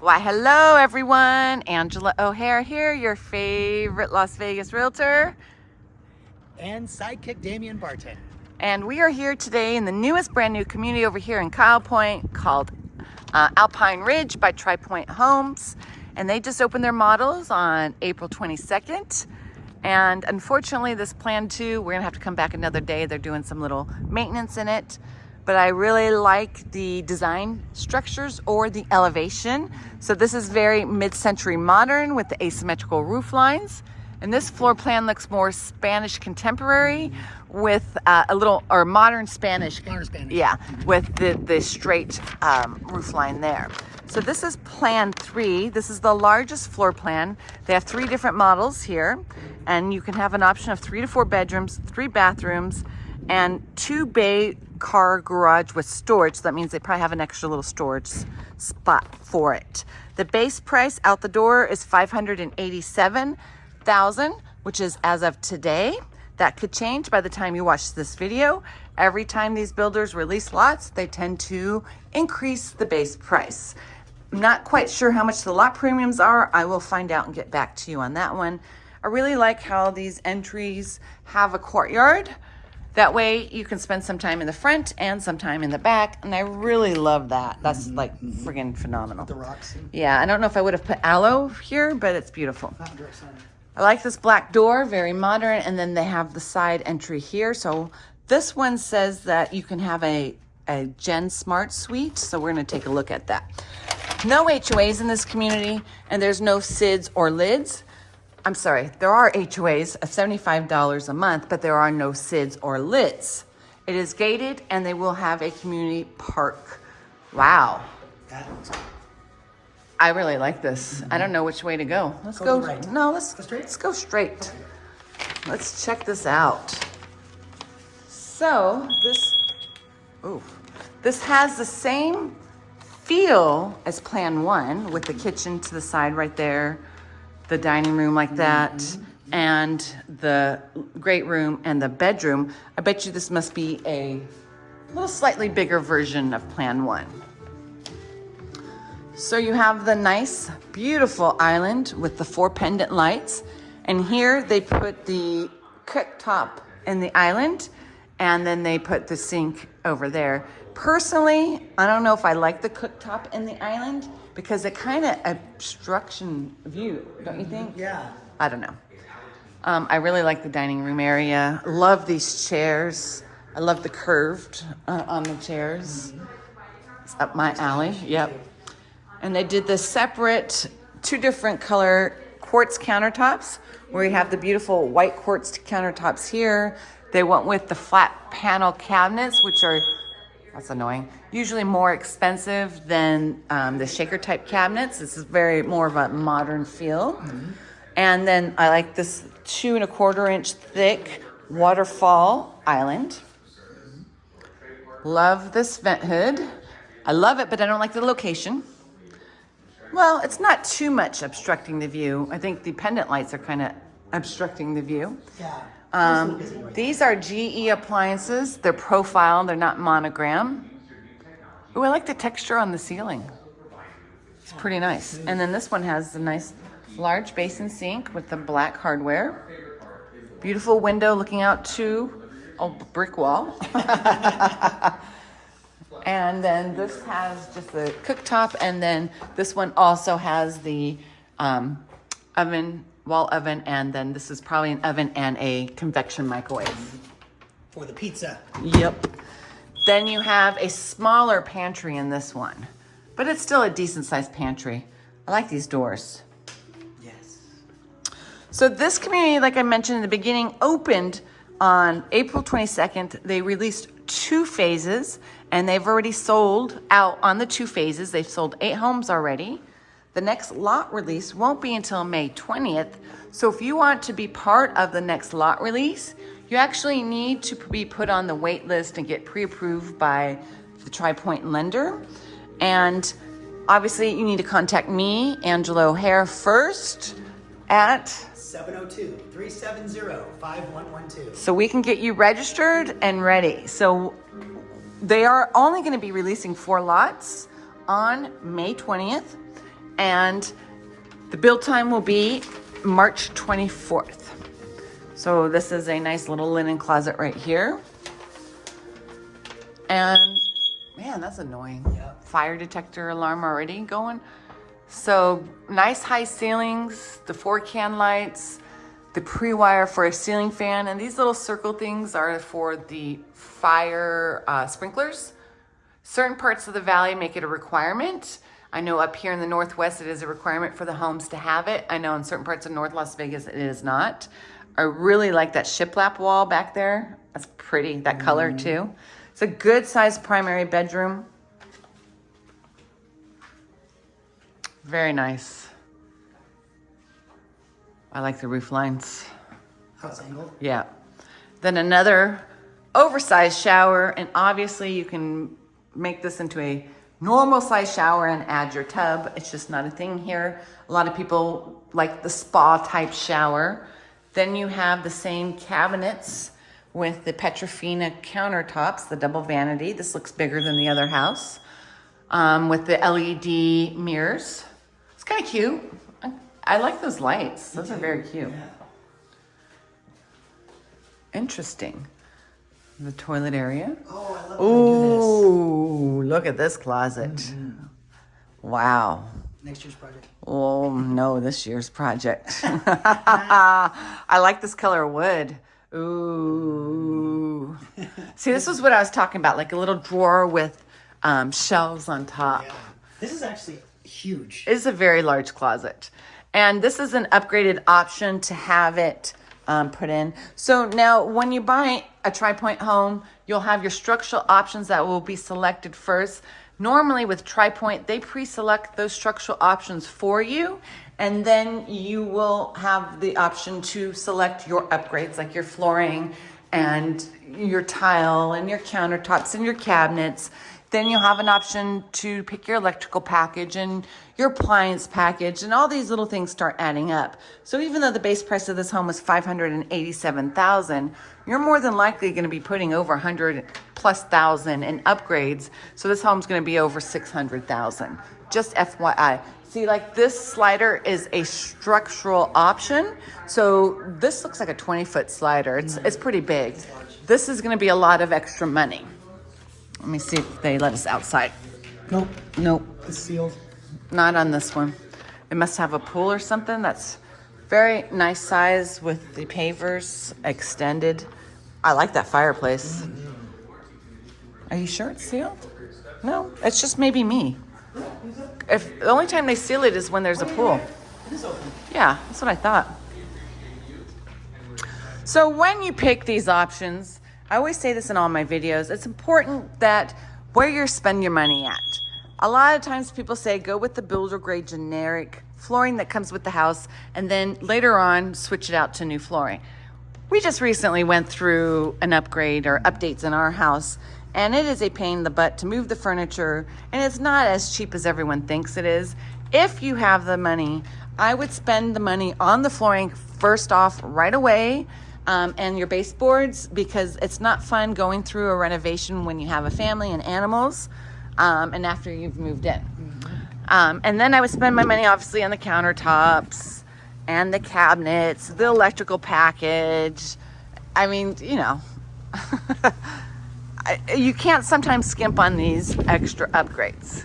Why, hello everyone. Angela O'Hare here, your favorite Las Vegas realtor. And sidekick Damian Barton. And we are here today in the newest brand new community over here in Kyle Point called uh, Alpine Ridge by Tri Pointe Homes. And they just opened their models on April 22nd. And unfortunately, this plan too, we're gonna have to come back another day. They're doing some little maintenance in it but I really like the design structures or the elevation. So this is very mid-century modern with the asymmetrical roof lines. And this floor plan looks more Spanish contemporary with uh, a little, or modern Spanish. Modern Spanish. Yeah, with the, the straight um, roof line there. So this is plan three. This is the largest floor plan. They have three different models here and you can have an option of three to four bedrooms, three bathrooms, and two bay car garage with storage. That means they probably have an extra little storage spot for it. The base price out the door is 587,000, which is as of today. That could change by the time you watch this video. Every time these builders release lots, they tend to increase the base price. I'm not quite sure how much the lot premiums are. I will find out and get back to you on that one. I really like how these entries have a courtyard. That way you can spend some time in the front and some time in the back. And I really love that. That's mm -hmm, like friggin' phenomenal. The rocks. Yeah, I don't know if I would have put aloe here, but it's beautiful. I like this black door, very modern. And then they have the side entry here. So this one says that you can have a, a Gen Smart suite. So we're gonna take a look at that. No HOAs in this community and there's no SIDS or LIDs. I'm sorry, there are HOAs of $75 a month, but there are no SIDS or LIDs. It is gated and they will have a community park. Wow. I really like this. I don't know which way to go. Let's go. go right. No, let's go straight. Let's go straight. Let's check this out. So this, ooh, this has the same feel as Plan One with the kitchen to the side right there the dining room like that, mm -hmm. and the great room and the bedroom. I bet you this must be a little slightly bigger version of Plan One. So you have the nice, beautiful island with the four pendant lights. And here they put the cooktop in the island and then they put the sink over there. Personally, I don't know if I like the cooktop in the island because it kind of obstruction view, don't you think? Yeah. I don't know. Um, I really like the dining room area. Love these chairs. I love the curved uh, on the chairs. It's up my alley. Yep. And they did the separate, two different color quartz countertops where you have the beautiful white quartz countertops here. They went with the flat panel cabinets, which are that's annoying. Usually more expensive than um, the shaker type cabinets. This is very more of a modern feel. Mm -hmm. And then I like this two and a quarter inch thick waterfall island. Love this vent hood. I love it, but I don't like the location. Well, it's not too much obstructing the view. I think the pendant lights are kind of obstructing the view. Yeah. Um, these are GE appliances. They're profile, they're not monogram. Oh, I like the texture on the ceiling. It's pretty nice. And then this one has the nice large basin sink with the black hardware. Beautiful window looking out to a brick wall. and then this has just the cooktop. And then this one also has the um, oven wall oven, and then this is probably an oven and a convection microwave. For the pizza. Yep. Then you have a smaller pantry in this one, but it's still a decent sized pantry. I like these doors. Yes. So this community, like I mentioned in the beginning, opened on April 22nd. They released two phases and they've already sold out on the two phases. They've sold eight homes already. The next lot release won't be until May 20th. So if you want to be part of the next lot release, you actually need to be put on the wait list and get pre-approved by the TriPointe lender. And obviously you need to contact me, Angela O'Hare, first at 702-370-5112. So we can get you registered and ready. So they are only going to be releasing four lots on May 20th And the build time will be March 24th. So this is a nice little linen closet right here. And man, that's annoying. Yep. Fire detector alarm already going. So nice high ceilings, the four can lights, the pre-wire for a ceiling fan, and these little circle things are for the fire uh, sprinklers. Certain parts of the valley make it a requirement. I know up here in the Northwest, it is a requirement for the homes to have it. I know in certain parts of North Las Vegas, it is not. I really like that shiplap wall back there. That's pretty, that color mm-hmm. too. It's a good sized primary bedroom. Very nice. I like the roof lines. How it's angled. Yeah. Then another oversized shower, and obviously you can make this into a normal size shower and add your tub. It's just not a thing here. A lot of people like the spa type shower. Then you have the same cabinets with the Petrofina countertops, the double vanity. This looks bigger than the other house. Um, with the LED mirrors. It's kind of cute. I, I like those lights. Those are very cute. Interesting. The toilet area. Oh, I love when they do Ooh, look at this closet. Wow. Next year's project. Oh, no, this year's project. I like this color wood. Ooh. See, this was what I was talking about, like a little drawer with um, shelves on top. Yeah. This is actually huge. It is a very large closet. And this is an upgraded option to have it um, put in. So now when you buy a Tri Pointe home, you'll have your structural options that will be selected first. Normally with Tri Pointe, they pre-select those structural options for you. And then you will have the option to select your upgrades like your flooring and your tile and your countertops and your cabinets. Then you'll have an option to pick your electrical package and your appliance package and all these little things start adding up. So even though the base price of this home is 587,000, you're more than likely going to be putting over 100 plus thousand in upgrades. So this home's going to be over 600,000. Just FYI. See, like this slider is a structural option. So this looks like a 20 foot slider. It's, it's pretty big. This is going to be a lot of extra money. Let me see if they let us outside. Nope. Nope, It's sealed. not on this one. It must have a pool or something. That's very nice size with the pavers extended. I like that fireplace. Are you sure it's sealed? No, it's just maybe me. If the only time they seal it is when there's a pool. It is open. Yeah, that's what I thought. So when you pick these options, I always say this in all my videos, it's important that where you're spending your money at. A lot of times people say go with the builder grade generic flooring that comes with the house and then later on switch it out to new flooring. We just recently went through an upgrade or updates in our house and it is a pain in the butt to move the furniture and it's not as cheap as everyone thinks it is. If you have the money, I would spend the money on the flooring first off right away um, and your baseboards because it's not fun going through a renovation when you have a family and animals um, and after you've moved in. Um, and then I would spend my money obviously on the countertops and the cabinets, the electrical package. I mean, you know, I- you can't sometimes skimp on these extra upgrades.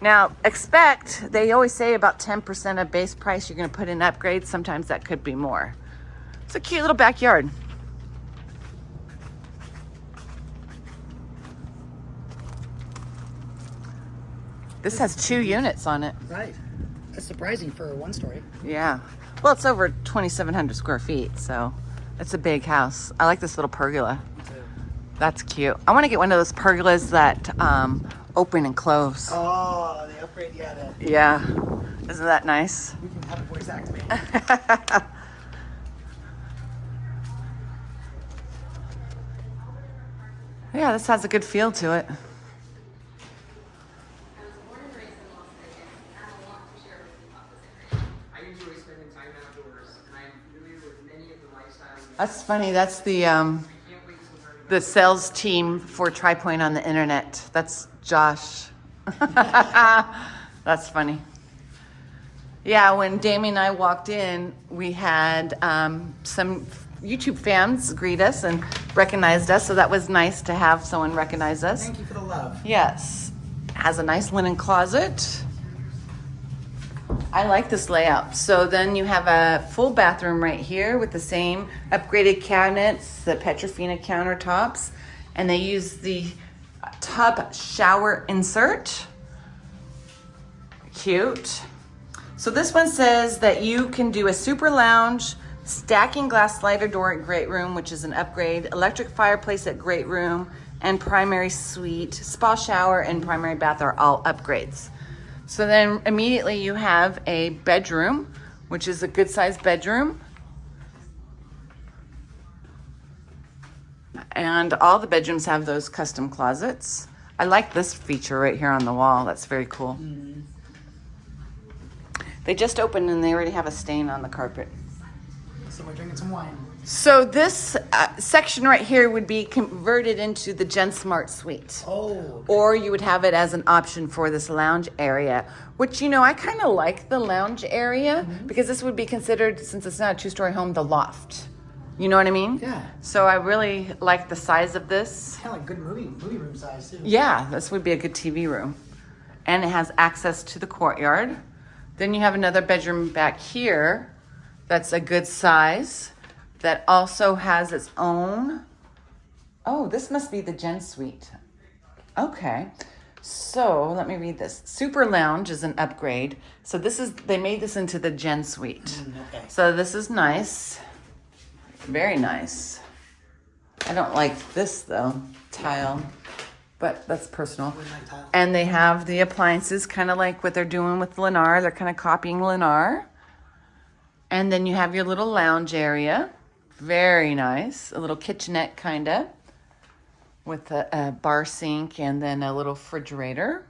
Now, expect, they always say about 10% of base price you're going to put in upgrades. Sometimes that could be more. It's a cute little backyard. This has two units on it. Right. That's surprising for a one story. Yeah. Well, it's over 2,700 square feet, so it's a big house. I like this little pergola. That's cute. I want to get one of those pergolas that um, open and close. Oh, the upgrade, yeah, the, Yeah. Isn't that nice? we can have it voice activated. Yeah, this has a good feel to it. That's funny. That's the um, the sales team for TriPointe on the internet. That's Josh. That's funny. Yeah, when Damien and I walked in, we had um, some YouTube fans greet us and recognized us, so that was nice to have someone recognize us. Thank you for the love. Yes, has a nice linen closet. I like this layout. So then you have a full bathroom right here with the same upgraded cabinets, the Petrofina countertops, and they use the tub shower insert. Cute. So this one says that you can do a super lounge, stacking glass slider door at great room, which is an upgrade, electric fireplace at great room, and primary suite, spa shower, and primary bath are all upgrades. So then immediately you have a bedroom, which is a good sized bedroom. And all the bedrooms have those custom closets. I like this feature right here on the wall. That's very cool. Mm-hmm. They just opened and they already have a stain on the carpet. So we're drinking some wine. So this uh, section right here would be converted into the Gen Smart Suite. Oh. Or you would have it as an option for this lounge area, which, you know, I kind of like the lounge area because this would be considered, since it's not a two story home, the loft. You know what I mean? Yeah. So I really like the size of this. Kind of like good movie movie room size too. Yeah, this would be a good TV room. And it has access to the courtyard. Then you have another bedroom back here that's a good size that also has its own. Oh, this must be the Gen Suite. Okay. So let me read this. Super Lounge is an upgrade. So this is, they made this into the Gen Suite. Mm, okay. So this is nice. Very nice. I don't like this though, tile, but that's personal. Wouldn't like tile. And they have the appliances, kind of like what they're doing with Lennar. They're kind of copying Lennar. And then you have your little lounge area. Very nice. A little kitchenette, kind of, with a, a bar sink and then a little refrigerator.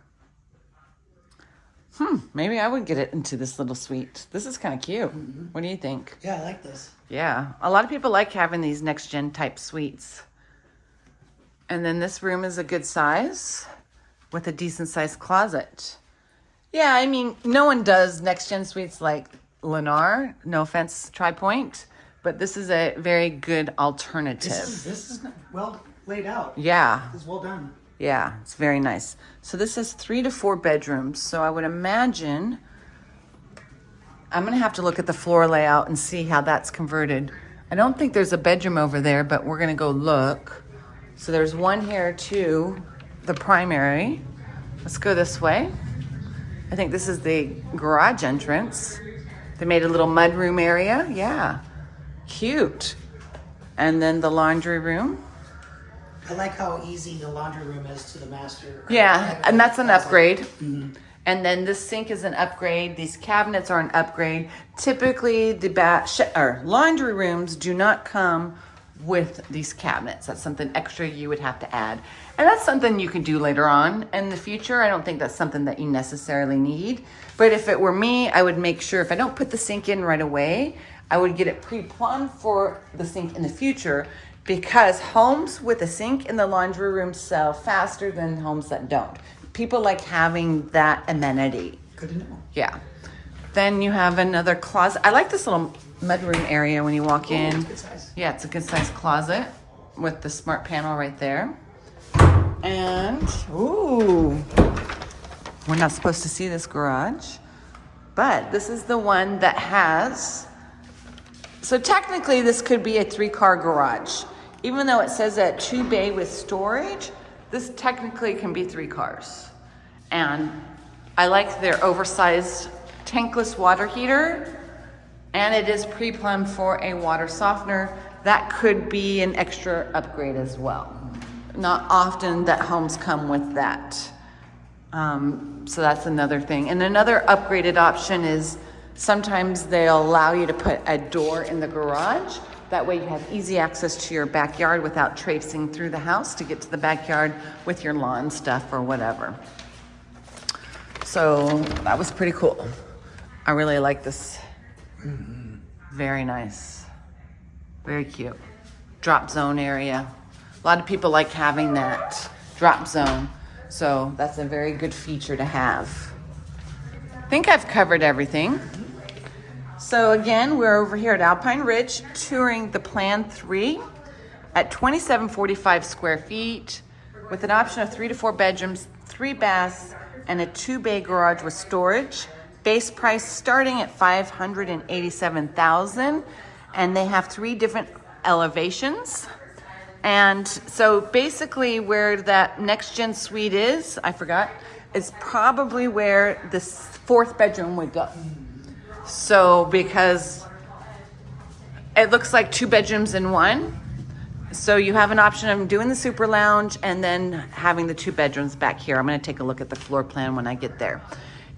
Hmm, maybe I would get it into this little suite. This is kind of cute. What do you think? Yeah, I like this. Yeah, a lot of people like having these next gen type suites. And then this room is a good size with a decent sized closet. Yeah, I mean, no one does next gen suites like Lennar. No offense, TriPointe, but this is a very good alternative. This is this is well laid out. yeah, This is well done. yeah, it's very nice. So this is three to four bedrooms. So I would imagine I'm gonna have to look at the floor layout and see how that's converted. I don't think there's a bedroom over there, but we're gonna go look. So there's one here too, the primary. Let's go this way. I think this is the garage entrance. They made a little mudroom area. Yeah, cute. And then the laundry room. I like how easy the laundry room is to the master. Yeah, and that's an upgrade. Mm-hmm. And then this sink is an upgrade. These cabinets are an upgrade. Typically, the ba- sh- or laundry rooms do not come with these cabinets. That's something extra you would have to add. And that's something you can do later on in the future. I don't think that's something that you necessarily need. But if it were me, I would make sure if I don't put the sink in right away, I would get it pre-plumbed for the sink in the future because homes with a sink in the laundry room sell faster than homes that don't. People like having that amenity. Good to know. Yeah. Then you have another closet. I like this little mudroom area when you walk oh, in. it's good size. Yeah, it's a good size closet with the smart panel right there. And ooh, we're not supposed to see this garage, but this is the one that has. So technically, this could be a three-car garage, even though it says that two bay with storage. This technically can be three cars, and I like their oversized tankless water heater, and it is pre-plumbed for a water softener. That could be an extra upgrade as well. Not often that homes come with that. Um, so that's another thing. And another upgraded option is sometimes they'll allow you to put a door in the garage. That way you have easy access to your backyard without traipsing through the house to get to the backyard with your lawn stuff or whatever. So that was pretty cool. I really like this. Very nice. Very cute. Drop zone area. A lot of people like having that drop zone. So that's a very good feature to have. I think I've covered everything. So again, we're over here at Alpine Ridge touring the Plan 3 at 2745 square feet with an option of three to four bedrooms, three baths, and a two bay garage with storage. Base price starting at 587,000 and they have three different elevations. And so basically where that next gen suite is, I forgot, is probably where this fourth bedroom would go. So because it looks like two bedrooms in one. So you have an option of doing the super lounge and then having the two bedrooms back here. I'm going to take a look at the floor plan when I get there.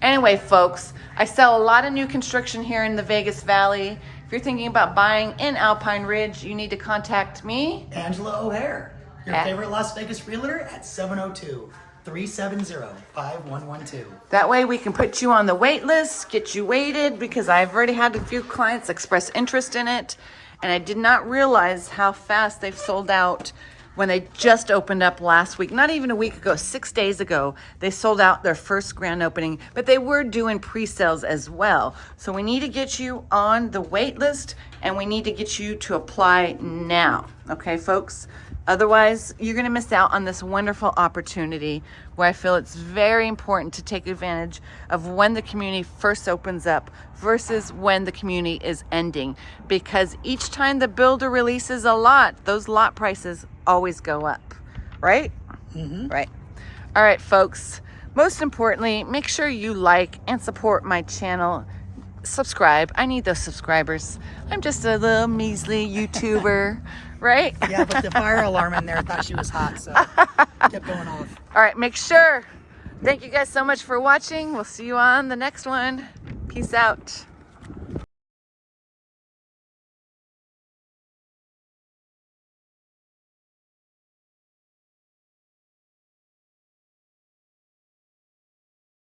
Anyway, folks, I sell a lot of new construction here in the Vegas Valley. If you're thinking about buying in Alpine Ridge, you need to contact me. Angela O'Hare, your At- favorite Las Vegas realtor at 702 370 5112. That way we can put you on the wait list, get you waited because I've already had a few clients express interest in it and I did not realize how fast they've sold out when they just opened up last week. Not even a week ago, 6 days ago, they sold out their first grand opening, but they were doing pre-sales as well. So we need to get you on the wait list and we need to get you to apply now. Okay, folks? Otherwise, you're going to miss out on this wonderful opportunity where I feel it's very important to take advantage of when the community first opens up versus when the community is ending. Because each time the builder releases a lot, those lot prices always go up, right? Mm-hmm. Right. All right, folks. Most importantly, make sure you like and support my channel. Subscribe. I need those subscribers. I'm just a little measly YouTuber, right? Yeah, but the fire alarm in there thought she was hot, so kept going off. All right, make sure. Thank you guys so much for watching. We'll see you on the next one. Peace out.